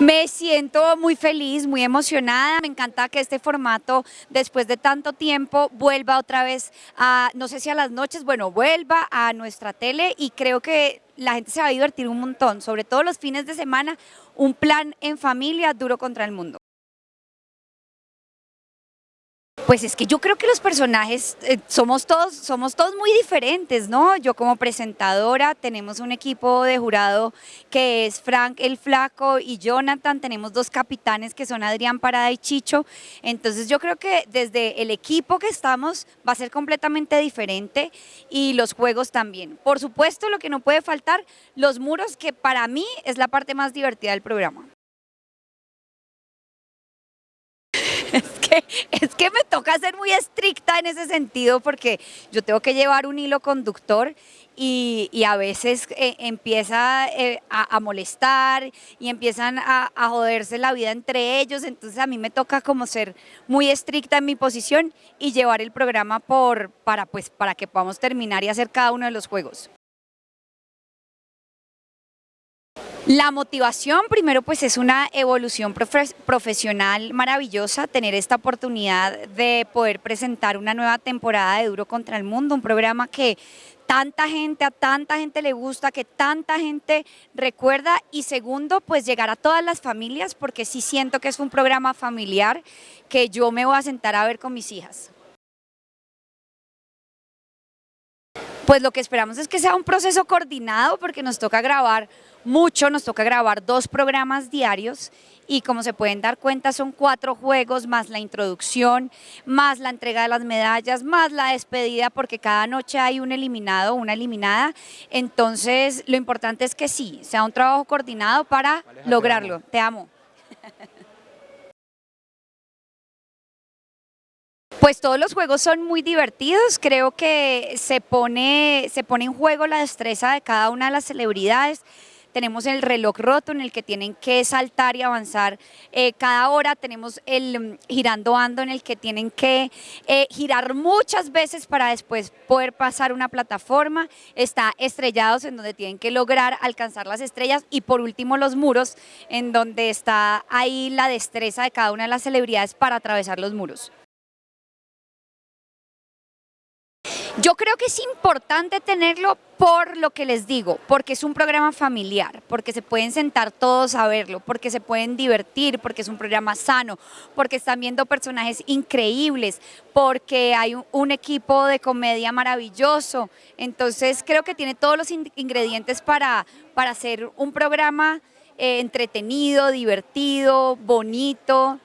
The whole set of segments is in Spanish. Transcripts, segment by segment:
Me siento muy feliz, muy emocionada, me encanta que este formato después de tanto tiempo vuelva otra vez a, no sé si a las noches, bueno, vuelva a nuestra tele y creo que la gente se va a divertir un montón, sobre todo los fines de semana, un plan en familia duro contra el mundo. Pues es que yo creo que los personajes eh, somos todos somos todos muy diferentes, ¿no? Yo como presentadora tenemos un equipo de jurado que es Frank el Flaco y Jonathan, tenemos dos capitanes que son Adrián Parada y Chicho, entonces yo creo que desde el equipo que estamos va a ser completamente diferente y los juegos también. Por supuesto lo que no puede faltar, los muros que para mí es la parte más divertida del programa. es que me toca ser muy estricta en ese sentido porque yo tengo que llevar un hilo conductor y, a veces eh, empieza eh, a, molestar y empiezan a, joderse la vida entre ellos, entonces a mí me toca como ser muy estricta en mi posición y llevar el programa por, para, pues, para que podamos terminar y hacer cada uno de los juegos. La motivación, primero, pues es una evolución profesional maravillosa, tener esta oportunidad de poder presentar una nueva temporada de Duro contra el Mundo, un programa que tanta gente, a tanta gente le gusta, que tanta gente recuerda y segundo, pues llegar a todas las familias porque sí siento que es un programa familiar que yo me voy a sentar a ver con mis hijas. Pues lo que esperamos es que sea un proceso coordinado porque nos toca grabar mucho, nos toca grabar dos programas diarios y como se pueden dar cuenta son cuatro juegos más la introducción, más la entrega de las medallas, más la despedida porque cada noche hay un eliminado una eliminada, entonces lo importante es que sí, sea un trabajo coordinado para lograrlo. Te amo. Pues todos los juegos son muy divertidos, creo que se pone, se pone en juego la destreza de cada una de las celebridades, tenemos el reloj roto en el que tienen que saltar y avanzar eh, cada hora, tenemos el mm, girando ando en el que tienen que eh, girar muchas veces para después poder pasar una plataforma, está estrellados en donde tienen que lograr alcanzar las estrellas. Y por último los muros en donde está ahí la destreza de cada una de las celebridades para atravesar los muros. Yo creo que es importante tenerlo por lo que les digo, porque es un programa familiar, porque se pueden sentar todos a verlo, porque se pueden divertir, porque es un programa sano, porque están viendo personajes increíbles, porque hay un, equipo de comedia maravilloso. Entonces creo que tiene todos los ingredientes para, para hacer un programa eh, entretenido, divertido, bonito,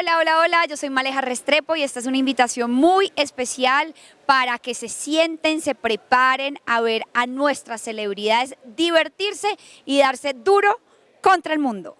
Hola, hola, hola, yo soy Maleja Restrepo y esta es una invitación muy especial para que se sienten, se preparen a ver a nuestras celebridades divertirse y darse duro contra el mundo.